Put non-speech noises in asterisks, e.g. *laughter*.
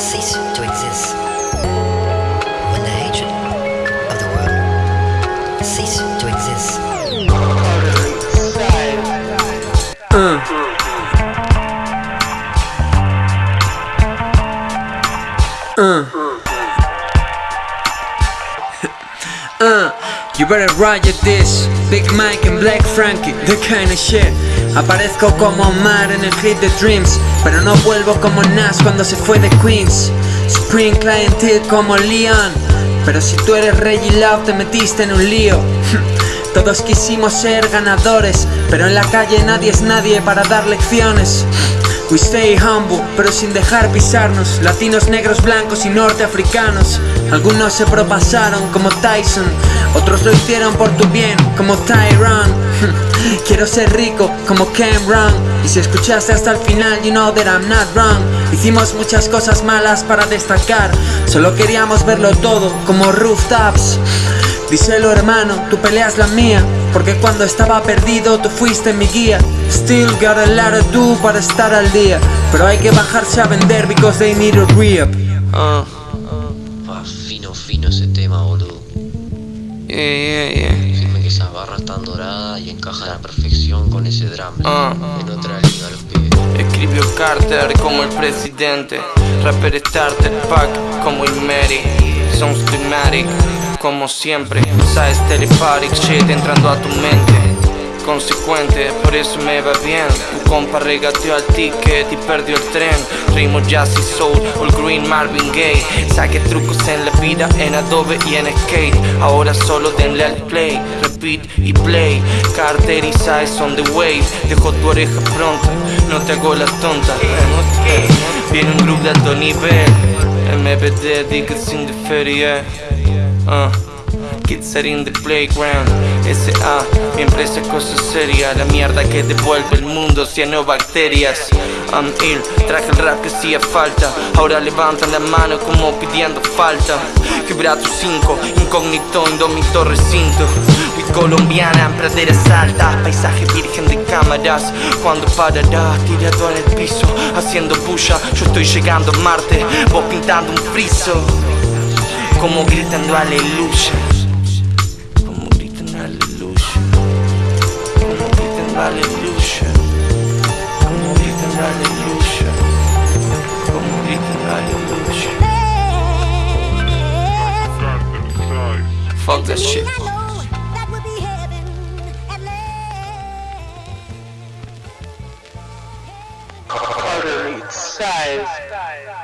cease to exist. When the hatred of the world cease to exist. Uh, you better riot this Big Mike and Black Frankie, the kind of shit Aparezco como Omar en el hit de Dreams Pero no vuelvo como Nas cuando se fue de Queens. Spring Client Hill como Leon. Pero si tú eres Reggie Love te metiste en un lío. *laughs* Todos quisimos ser ganadores Pero en la calle nadie es nadie para dar lecciones We stay humble, pero sin dejar pisarnos. Latinos, negros, blancos y norteafricanos. Algunos se propasaron como Tyson Otros lo hicieron por tu bien como Tyron *laughs* Quiero ser rico como Cameron. Y si escuchaste hasta el final you know that I'm not wrong. Hicimos muchas cosas malas para destacar. Solo queríamos verlo todo como rooftops. Díselo hermano, tu pelea es la mía Porque cuando estaba perdido tú fuiste mi guía Still got a lot to do para estar al día Pero hay que bajarse a vender because they need a re-up Uh, Pa, fino, fino ese tema, boludo. yeah, yeah, yeah. Decime que esas barras están doradas y encajan a la perfección con ese drum. Ah. En otra liga los pibes. Escribió Carter como el presidente Rapper starter pack como Mary Son climatic como siempre. Sabes telepathic shit entrando a tu mente. Consecuente, por eso me va bien. Tu compa regateó al ticket y perdió el tren. Ritmo jazz soul, all green Marvin Gaye. Saque trucos en la vida en Adobe y en Skate. Ahora solo denle al play, repeat y play. Carter y Size on the wave. Dejo tu oreja pronta, no te hago la tonta. Viene un grupo de alto nivel. MBD, digas in the feria uh. Kids are in the playground. S.A. Mi empresa es cosa seria La mierda que devuelve el mundo cianobacterias I'm ill, traje el rap que hacía falta. Ahora levantan la mano como pidiendo falta. Quebrato 5, incógnito, indómito recinto colombiana en praderas altas Paisaje virgen de cámaras. Cuando parará tirado en el piso Haciendo bulla, yo estoy llegando a Marte Vos pintando un friso Como gritando aleluya como gritan aleluya Como gritan aleluya Como gritan aleluya Como gritan aleluya Fuck that shit. Carter meets. Size.